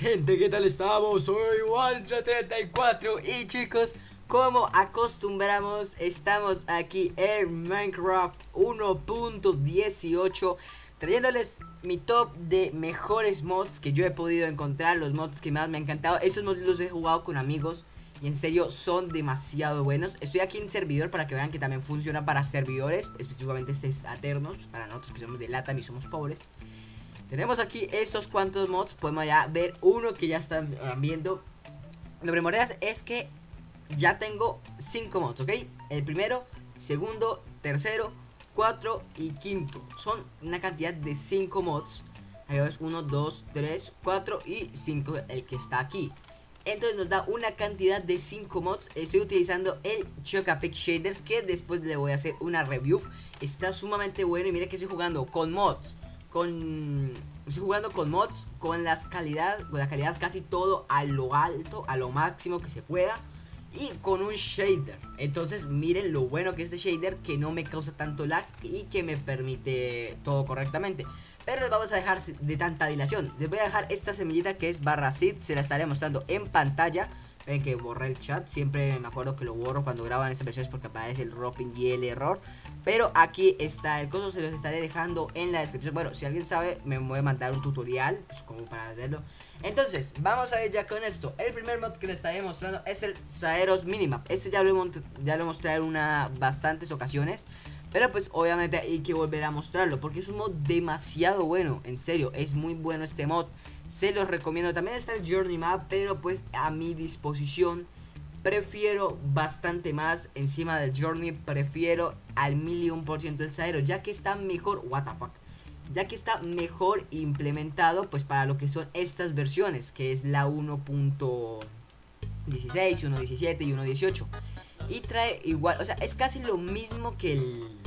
gente, ¿qué tal estamos? Soy Waltra34 y chicos, como acostumbramos, estamos aquí en Minecraft 1.18 Trayéndoles mi top de mejores mods que yo he podido encontrar, los mods que más me han encantado. Estos mods los he jugado con amigos y en serio son demasiado buenos. Estoy aquí en servidor para que vean que también funciona para servidores Específicamente este es Aternos, para nosotros que somos de Latam y somos pobres tenemos aquí estos cuantos mods. Podemos ya ver uno que ya están viendo. Lo primordial es que ya tengo 5 mods, ¿ok? El primero, segundo, tercero, cuatro y quinto. Son una cantidad de 5 mods. Ahí ves 1, 2, 3, 4 y 5 el que está aquí. Entonces nos da una cantidad de 5 mods. Estoy utilizando el Chocapic Shaders que después le voy a hacer una review. Está sumamente bueno y mira que estoy jugando con mods con estoy jugando con mods con las calidad con la calidad casi todo a lo alto a lo máximo que se pueda y con un shader. Entonces miren lo bueno que es este shader que no me causa tanto lag y que me permite todo correctamente. Pero les vamos a dejar de tanta dilación. Les voy a dejar esta semillita que es barra seed se la estaré mostrando en pantalla. Ven que borré el chat, siempre me acuerdo que lo borro cuando graban estas versiones porque aparece el dropping y el error. Pero aquí está el coso, se los estaré dejando en la descripción. Bueno, si alguien sabe, me voy a mandar un tutorial, pues, como para hacerlo. Entonces, vamos a ver ya con esto. El primer mod que les estaré mostrando es el Saeros Minimap. Este ya lo, ya lo mostré en una, bastantes ocasiones. Pero pues obviamente hay que volver a mostrarlo Porque es un mod demasiado bueno En serio, es muy bueno este mod Se los recomiendo También está el Journey Map Pero pues a mi disposición Prefiero bastante más Encima del Journey Prefiero al millón por ciento el Saero Ya que está mejor What the fuck ya que está mejor implementado pues para lo que son estas versiones, que es la 1.16, 1.17 y 1.18. Y trae igual, o sea, es casi lo mismo que el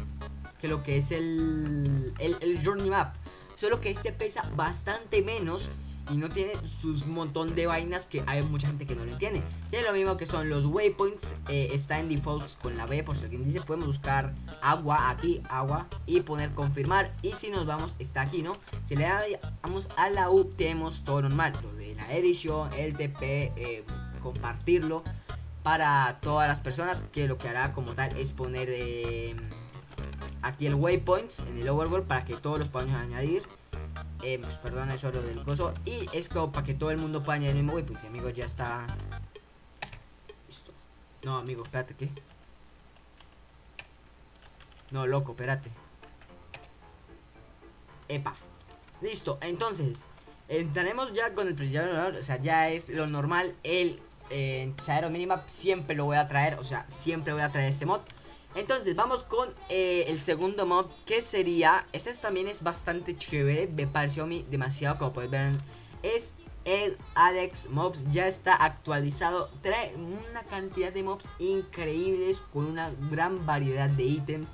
que lo que es el, el, Journey Map. Solo que este pesa bastante menos y no tiene sus montón de vainas que hay mucha gente que no lo entiende. Tiene lo mismo que son los waypoints, eh, está en default con la B, por si alguien dice, podemos buscar agua aquí, agua, y poner confirmar. Y si nos vamos, está aquí, ¿no? Si le damos a la U, tenemos todo normal, lo de la edición, el TP, eh, compartirlo para todas las personas, que lo que hará como tal es poner... Eh, aquí el waypoint en el overworld para que todos los podamos añadir. Eh, pues, perdón, eso es lo del coso. Y es como para que todo el mundo pueda añadir el mismo waypoint. amigo ya está. Listo. No, amigo, espérate, ¿qué? No, loco, espérate. Epa. Listo, entonces. Entraremos ya con el O sea, ya es lo normal. El eh, Minimap siempre lo voy a traer. O sea, siempre voy a traer este mod. Entonces vamos con eh, el segundo mob que sería, este también es bastante chévere, me pareció a mí demasiado como puedes ver, es el Alex Mobs, ya está actualizado, trae una cantidad de mobs increíbles con una gran variedad de ítems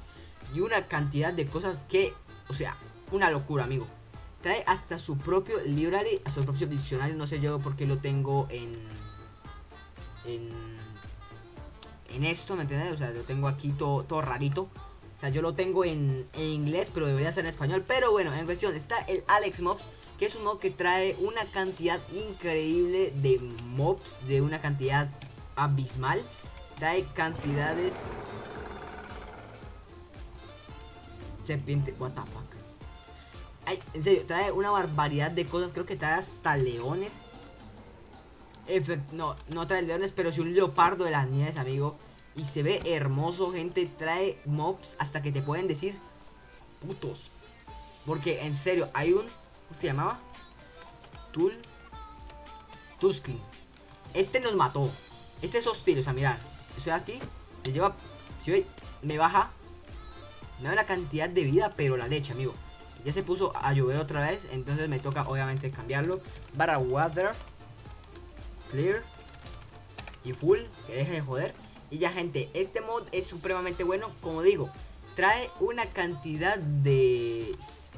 y una cantidad de cosas que, o sea, una locura amigo. Trae hasta su propio library, a su propio diccionario, no sé yo por qué lo tengo en... en en esto, ¿me entiendes? O sea, lo tengo aquí todo, todo rarito. O sea, yo lo tengo en, inglés, pero debería ser en español. Pero bueno, en cuestión está el Alex Mobs, que es un mob que trae una cantidad increíble de mobs, de una cantidad abismal. Trae cantidades... Serpiente, what the fuck. En serio, trae una barbaridad de cosas. Creo que trae hasta leones no, no trae leones, pero si un leopardo de las nieves, amigo. Y se ve hermoso, gente. Trae mobs hasta que te pueden decir putos. Porque, en serio, hay un... ¿Cómo se llamaba? Tul... Tuskin. Este nos mató. Este es hostil, o sea, mirad. Estoy aquí. Me lleva... Si ve, me baja. Me da una cantidad de vida, pero la leche, amigo. Ya se puso a llover otra vez. Entonces me toca, obviamente, cambiarlo. Barra water clear y full, que deje de joder. Y ya gente, este mod es supremamente bueno, como digo, trae una cantidad de,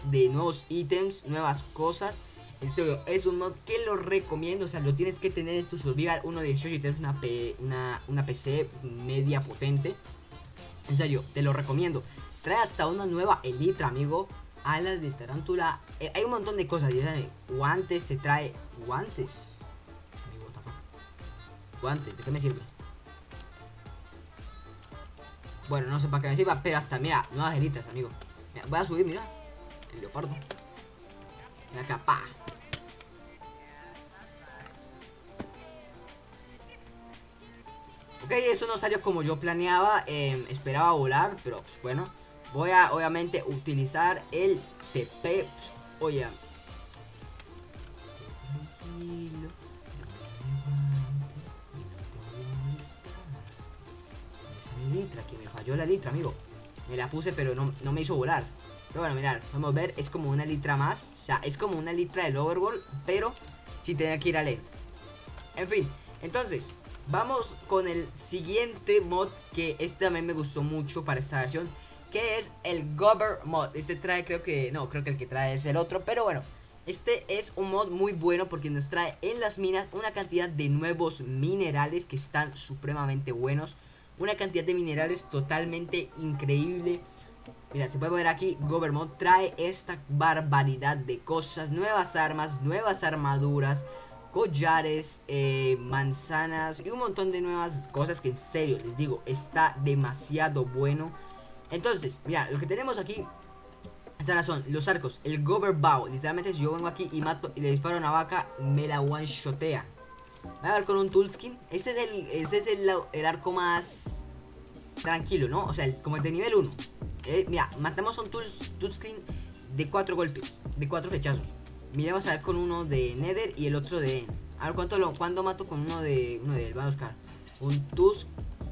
de nuevos ítems, nuevas cosas. En serio, es un mod que lo recomiendo, o sea, lo tienes que tener en tu survival 1.18 y tienes una, una, una PC media potente. En serio, te lo recomiendo. Trae hasta una nueva elitra, amigo. Alas de tarántula. Eh, hay un montón de cosas. Guantes, te trae guantes. Guantes, ¿de qué me sirve? Bueno, no sé para qué me sirva, pero hasta, mira, nuevas elitas, amigo. Voy a subir, mira. El leopardo. Mira acá, pa. Ok, eso no salió como yo planeaba. eh, esperaba volar, pero pues bueno. Voy a, obviamente, utilizar el TP. Pues, oye. Amigo. Me la puse, pero no, no me hizo volar. Pero bueno, mirad, podemos ver, es como una litra más. O sea, es como una litra del overworld, pero sin tener que ir a LED. En fin, entonces, vamos con el siguiente mod que este también me gustó mucho para esta versión. Que es el Gober mod. Este trae, creo que, no, creo que el que trae es el otro, pero bueno. Este es un mod muy bueno porque nos trae en las minas una cantidad de nuevos minerales que están supremamente buenos. Una cantidad de minerales totalmente increíble. Mira, se puede ver aquí, Gobermod trae esta barbaridad de cosas, nuevas armas, nuevas armaduras, collares, eh, manzanas y un montón de nuevas cosas que en serio, les digo, está demasiado bueno. Entonces, mira, lo que tenemos aquí, estas son los arcos, el Gober Bow, literalmente si yo vengo aquí y mato y le disparo a una vaca, me la one-shotea. Voy a ver con un toolskin, este es el, este es el, el arco más tranquilo, ¿no? O sea, el, como el de nivel 1. Eh, mira, matamos un Touchscreen de 4 golpes, de 4 flechazos. Miremos a ver con uno de Nether y el otro de. A ver cuánto lo cuándo mato con uno de. Uno de él. Vamos a buscar. Un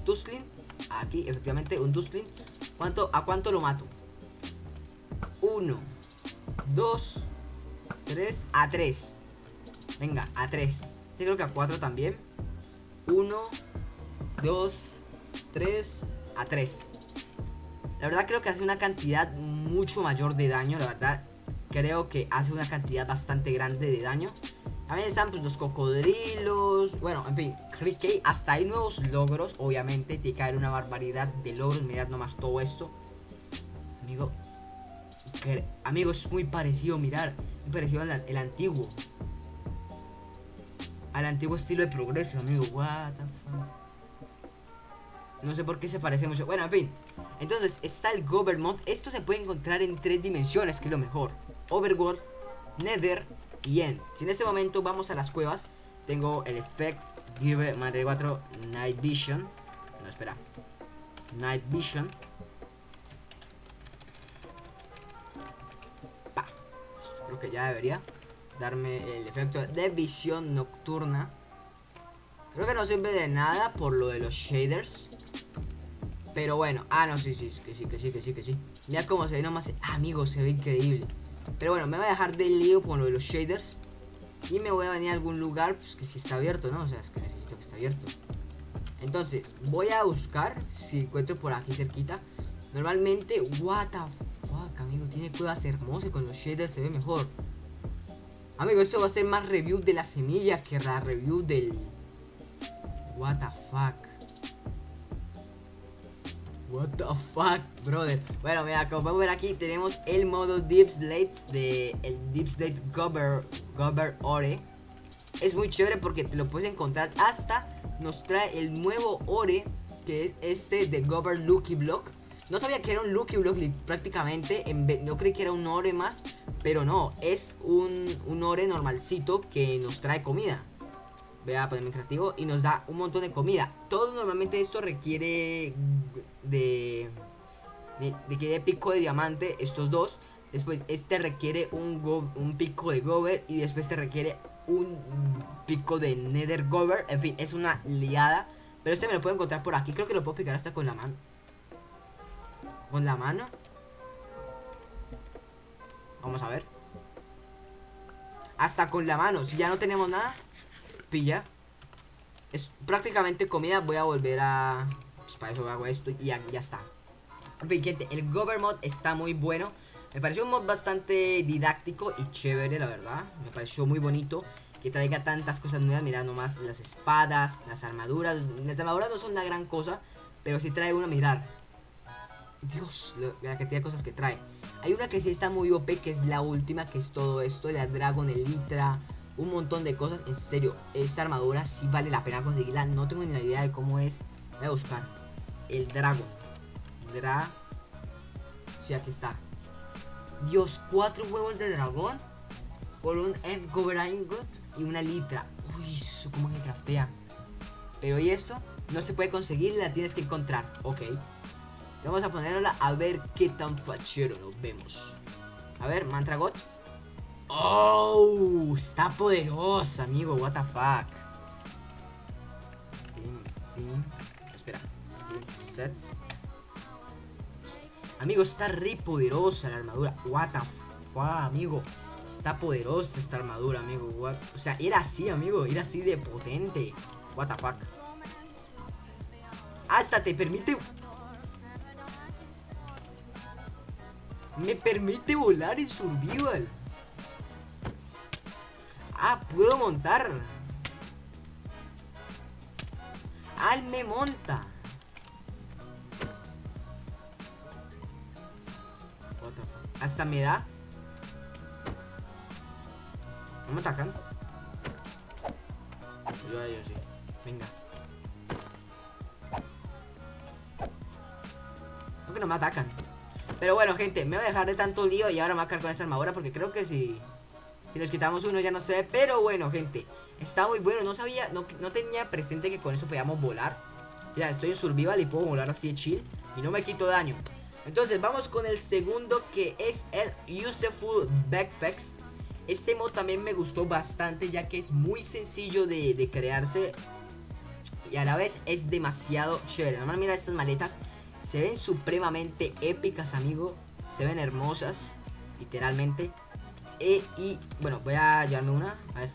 Tusclean. Aquí, efectivamente, un Tusclean. ¿Cuánto, ¿A cuánto lo mato? 1, 2, 3, a 3. Venga, a 3. Sí, creo que a 4 también. 1, 2, 3, a 3. La verdad creo que hace una cantidad mucho mayor de daño, la verdad. Creo que hace una cantidad bastante grande de daño. También están pues los cocodrilos. Bueno, en fin, que hasta hay nuevos logros. Obviamente, tiene que haber una barbaridad de logros. Mirad nomás todo esto. Amigo. Que, amigo, es muy parecido, mirar. Muy parecido al el antiguo. Al antiguo estilo de progreso, amigo. What the fuck. No sé por qué se parece mucho. Bueno, en fin. Entonces está el Govermod. Esto se puede encontrar en tres dimensiones, que es lo mejor. Overworld, Nether y End. Si en este momento vamos a las cuevas, tengo el Effect Give Madre 4 Night Vision. No, espera. Night Vision. Pa. Creo que ya debería darme el efecto de visión nocturna. Creo que no sirve de nada por lo de los shaders. Pero bueno, ah, no, sí, sí, que sí, que sí, que sí, que sí. Mira cómo se ve nomás. Amigo, se ve increíble. Pero bueno, me voy a dejar de lío con lo de los shaders. Y me voy a venir a algún lugar, pues que si está abierto, ¿no? O sea, es que necesito que esté abierto. Entonces, voy a buscar si encuentro por aquí cerquita. Normalmente, what the fuck, amigo, tiene cuevas hermosas con los shaders se ve mejor. Amigo, esto va a ser más review de la semilla que la review del... What the fuck. What the fuck, brother. Bueno, mira, como podemos ver aquí tenemos el modo Deep Slates de el Deep Slate Gober, Gober Ore. Es muy chévere porque te lo puedes encontrar hasta nos trae el nuevo Ore que es este de Gober Lucky Block. No sabía que era un Lucky Block prácticamente, no creí que era un Ore más, pero no, es un, un Ore normalcito que nos trae comida. Voy a ponerme creativo y nos da un montón de comida. Todo normalmente esto requiere de, de, de pico de diamante, estos dos. Después este requiere un, un pico de gober y después te requiere un pico de nether gober. En fin, es una liada. Pero este me lo puedo encontrar por aquí. Creo que lo puedo picar hasta con la mano. ¿Con la mano? Vamos a ver. Hasta con la mano. Si ya no tenemos nada, pilla. Es prácticamente comida. Voy a volver a... Pues para eso hago esto y ya, ya está. Gente, el Gover mod está muy bueno. Me pareció un mod bastante didáctico y chévere, la verdad. Me pareció muy bonito que traiga tantas cosas nuevas. Mirad nomás las espadas, las armaduras. Las armaduras no son una gran cosa, pero sí trae una, mirar. Dios, la cantidad de cosas que trae. Hay una que sí está muy OP, que es la última, que es todo esto, la Dragon Elytra. un montón de cosas. En serio, esta armadura sí vale la pena conseguirla. No tengo ni idea de cómo es. Voy a buscar. El Dragon. Dra... Sí, aquí está. Dios, cuatro huevos de dragón. Por un End Ingot y una litra. Uy, como que craftea. Pero ¿y esto? No se puede conseguir, la tienes que encontrar. Ok. Vamos a ponerla a ver qué tan fachero nos vemos. A ver, Mantra God. Oh, está poderosa, amigo. What the fuck. Espera. Set. Amigo, está re poderosa la armadura. What the fuck, amigo. Está poderosa esta armadura, amigo. O sea, era así, amigo. Era así de potente. What the fuck. Hasta te permite... Me permite volar en survival. Ah, puedo montar. Ah, me monta. Hasta me da. ¿No me atacan? Yo, yo sí. Venga. Creo que no me atacan. Pero bueno, gente, me voy a dejar de tanto lío y ahora me voy a cargar con esta armadura porque creo que si... Si nos quitamos uno ya no sé. Pero bueno, gente. Está muy bueno. No sabía, no, no tenía presente que con eso podíamos volar. Ya, estoy en survival y puedo volar así de chill. Y no me quito daño. Entonces, vamos con el segundo que es el Useful Backpacks. Este mod también me gustó bastante ya que es muy sencillo de, de crearse. Y a la vez es demasiado chévere. Además, mira estas maletas. Se ven supremamente épicas, amigo. Se ven hermosas, literalmente. E, y bueno, voy a llevarme una. A ver,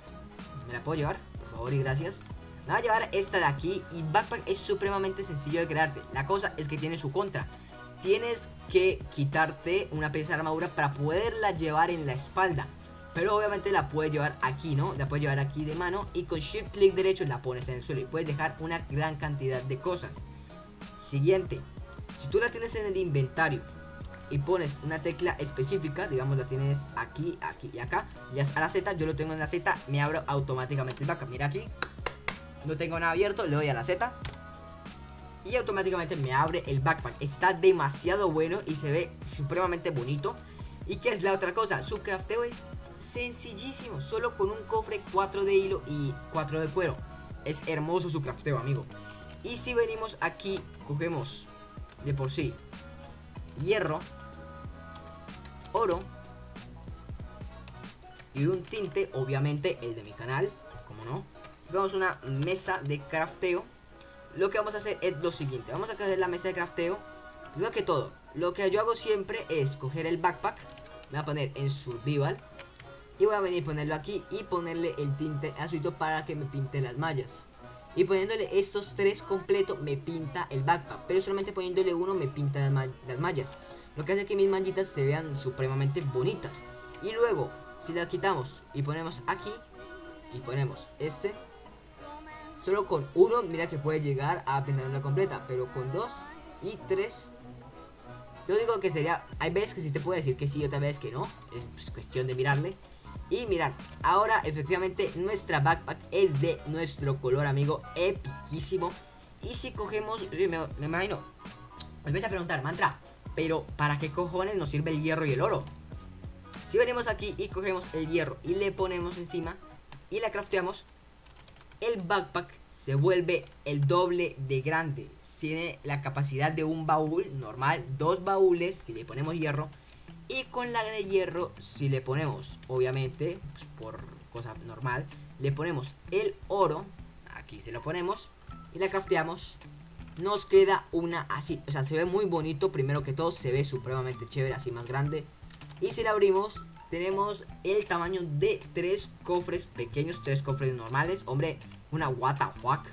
¿me la puedo llevar? Por favor y gracias. Me voy a llevar esta de aquí. Y Backpack es supremamente sencillo de crearse. La cosa es que tiene su contra. Tienes que quitarte una pieza de armadura para poderla llevar en la espalda. Pero obviamente la puedes llevar aquí, ¿no? La puedes llevar aquí de mano y con shift clic derecho la pones en el suelo y puedes dejar una gran cantidad de cosas. Siguiente, si tú la tienes en el inventario y pones una tecla específica, digamos la tienes aquí, aquí y acá, ya a la Z, yo lo tengo en la Z, me abro automáticamente el backpack. Mira aquí, no tengo nada abierto, le doy a la Z y automáticamente me abre el backpack. Está demasiado bueno y se ve supremamente bonito. ¿Y qué es la otra cosa? Su crafteo es sencillísimo, solo con un cofre 4 de hilo y 4 de cuero. Es hermoso su crafteo, amigo. Y si venimos aquí, cogemos de por sí hierro, oro y un tinte, obviamente el de mi canal, como no. Vamos una mesa de crafteo. Lo que vamos a hacer es lo siguiente, vamos a coger la mesa de crafteo. Primero que todo, lo que yo hago siempre es coger el backpack, me voy a poner en survival y voy a venir a ponerlo aquí y ponerle el tinte azulito para que me pinte las mallas. Y poniéndole estos tres completos me pinta el backpack. Pero solamente poniéndole uno me pinta las, mallas. Lo que hace que mis mallitas se vean supremamente bonitas. Y luego, si las quitamos y ponemos aquí, y ponemos este, solo con uno, mira que puede llegar a pintar una completa. Pero con dos y tres, yo digo que sería, hay veces que sí te puede decir que sí, y otras veces que no. Es pues, cuestión de mirarle. Y mirad, ahora efectivamente nuestra backpack es de nuestro color, amigo, epiquísimo. Y si cogemos, me, imagino, me vais a preguntar, mantra, pero ¿para qué cojones nos sirve el hierro y el oro? Si venimos aquí y cogemos el hierro y le ponemos encima y la crafteamos, el backpack se vuelve el doble de grande. Tiene la capacidad de un baúl normal, dos baúles si le ponemos hierro y con la de hierro, si le ponemos, obviamente, pues, por cosa normal, le ponemos el oro, aquí se lo ponemos, y la crafteamos, nos queda una así, o sea, se ve muy bonito, primero que todo, se ve supremamente chévere, así más grande. Y si la abrimos, tenemos el tamaño de tres cofres pequeños, tres cofres normales, hombre, una what the fuck,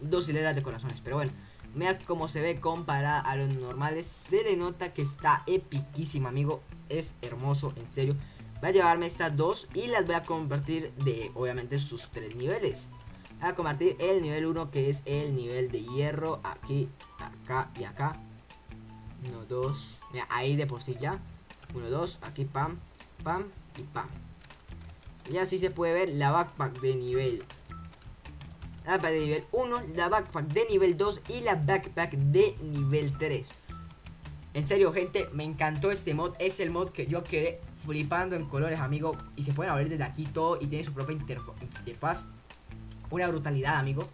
dos hileras de corazones, pero bueno. Mira cómo se ve comparada a los normales. Se le nota que está epiquísimo, amigo es hermoso, en serio. Voy a llevarme estas dos y las voy a convertir de, obviamente, sus tres niveles. Voy a convertir el nivel 1 que es el nivel de hierro aquí, acá y acá. 1, 2, mira, ahí de por sí ya. 1, 2, aquí pam, pam y pam. Y así se puede ver la backpack de nivel la backpack de nivel 1, la backpack de nivel 2 y la backpack de nivel 3. En serio, gente, me encantó este mod. Es el mod que yo quedé flipando en colores, amigo. Y se pueden abrir desde aquí todo y tiene su propia interfaz. Una brutalidad, amigo.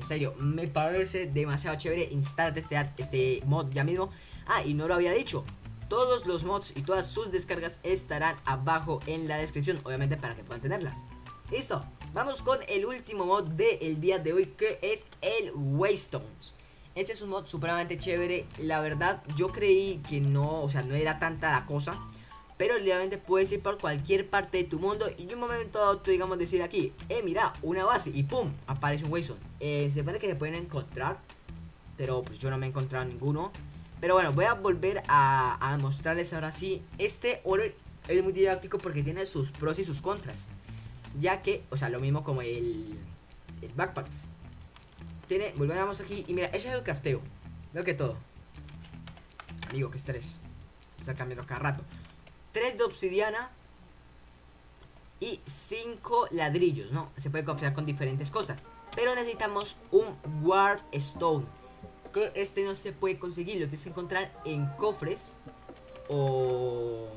En serio, me parece demasiado chévere. Instálate este, este mod ya mismo. Ah, y no lo había dicho. Todos los mods y todas sus descargas estarán abajo en la descripción. Obviamente para que puedan tenerlas. Listo, vamos con el último mod del día de hoy que es el Waystones. Este es un mod supremamente chévere, la verdad yo creí que no, o sea, no era tanta la cosa. Pero realmente puedes ir por cualquier parte de tu mundo y un momento digamos, decir aquí, eh, mira, una base y pum, aparece un Waystone. Eh, se supone que se pueden encontrar, pero pues yo no me he encontrado ninguno. Pero bueno, voy a volver a, mostrarles ahora sí. Este oro es muy didáctico porque tiene sus pros y sus contras ya que, o sea, lo mismo como el, el backpack. Tiene, volvemos aquí y mira, ese es el crafteo. Veo que todo. Amigo, que estrés. Está cambiando cada rato. 3 de obsidiana y 5 ladrillos, ¿no? Se puede confiar con diferentes cosas. Pero necesitamos un Warp Stone. Este no se puede conseguir, lo tienes que encontrar en cofres o...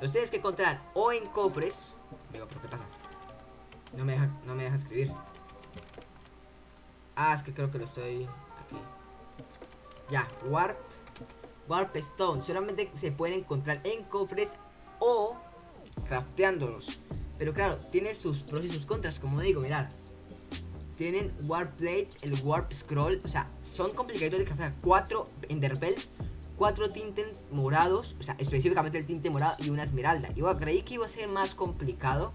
Los tienes que encontrar o en cofres. Digo, ¿pero qué pasa? No me deja, no me deja escribir. Ah, es que creo que lo estoy aquí. Ya, Warp. Warp Stone. Solamente se pueden encontrar en cofres o crafteándolos. Pero claro, tiene sus pros y sus contras, como digo, mirad. Tienen Warp Plate, el Warp Scroll. O sea, son complicados de craftear. Cuatro Enderpells cuatro tintes morados, o sea, específicamente el tinte morado y una esmeralda. Yo creí que iba a ser más complicado,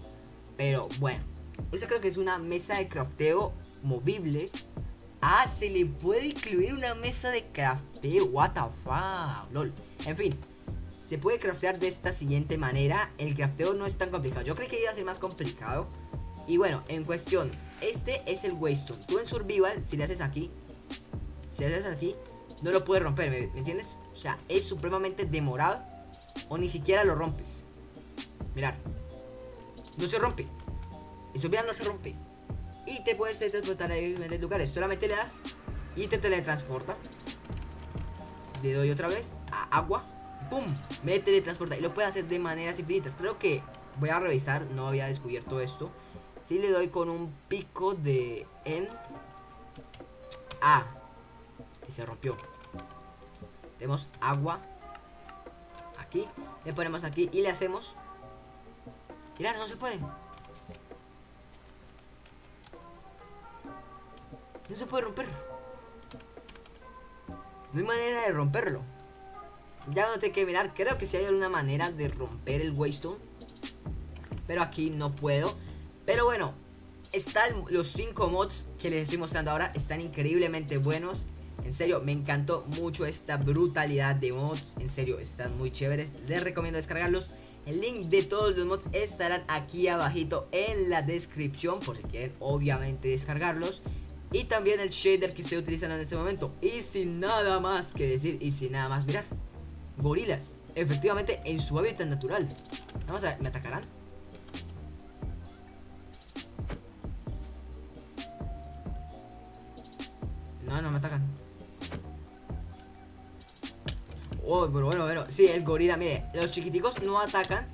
pero bueno. Esta creo que es una mesa de crafteo movible. Ah, se le puede incluir una mesa de crafteo. What the fuck, lol. En fin, se puede craftear de esta siguiente manera. El crafteo no es tan complicado. Yo creí que iba a ser más complicado. Y bueno, en cuestión, este es el Waystone. Tú en Survival, si le haces aquí, si le haces aquí, no lo puedes romper, ¿me, entiendes? O sea, es supremamente demorado o ni siquiera lo rompes. Mirar. No se rompe. Eso bien no se rompe. Y te puedes teletransportar a diferentes lugares. Solamente le das y te teletransporta. Le doy otra vez a agua. ¡Pum! Me teletransporta. Y lo puede hacer de maneras infinitas. Creo que voy a revisar. No había descubierto esto. Si le doy con un pico de en. Ah, y se rompió. Tenemos agua aquí. Le ponemos aquí y le hacemos. Mirad, no se puede. No se puede romper. No hay manera de romperlo. Ya no te que mirar. Creo que si hay alguna manera de romper el Waystone. Pero aquí no puedo. Pero bueno, están los 5 mods que les estoy mostrando ahora. Están increíblemente buenos. En serio, me encantó mucho esta brutalidad de mods. En serio, están muy chéveres. Les recomiendo descargarlos. El link de todos los mods estarán aquí abajito en la descripción. Por si quieren, obviamente, descargarlos. Y también el shader que estoy utilizando en este momento. Y sin nada más que decir y sin nada más mirar. Gorilas. Efectivamente, en su hábitat natural. Vamos a ver, ¿me atacarán? No, no me atacan. Oh, pero bueno, bueno. Sí, el gorila, mire. Los chiquiticos no atacan.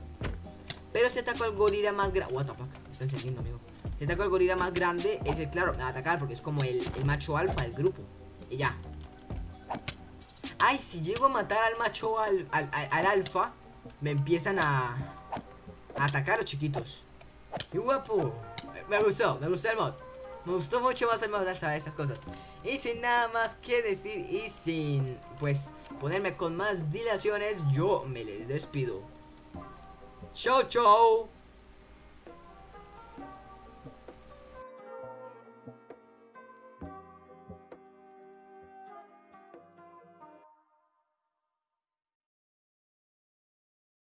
Pero si ataco al gorila más grande. What the fuck. Está encendiendo, amigo. Si ataco al gorila más grande, es el claro, me va a atacar porque es como el, macho alfa del grupo. Y ya. Ay, si llego a matar al macho al, al, alfa, me empiezan a, a atacar los chiquitos. ¡Qué guapo! Me gustó, me gustó el mod. Me gustó mucho más el mod de saber estas cosas. Y sin nada más que decir y sin, pues, ponerme con más dilaciones, yo me les despido. Chau, chau.